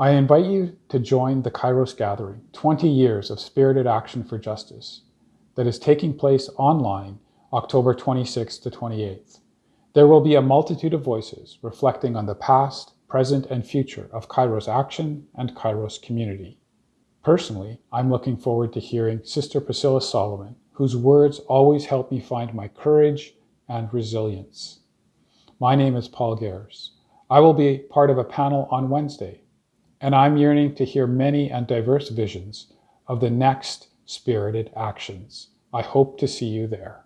I invite you to join the Kairos Gathering, 20 years of spirited action for justice, that is taking place online October 26th to 28th. There will be a multitude of voices reflecting on the past, present, and future of Kairos action and Kairos community. Personally, I'm looking forward to hearing Sister Priscilla Solomon, whose words always help me find my courage and resilience. My name is Paul Gehrs. I will be part of a panel on Wednesday, and I'm yearning to hear many and diverse visions of the next spirited actions. I hope to see you there.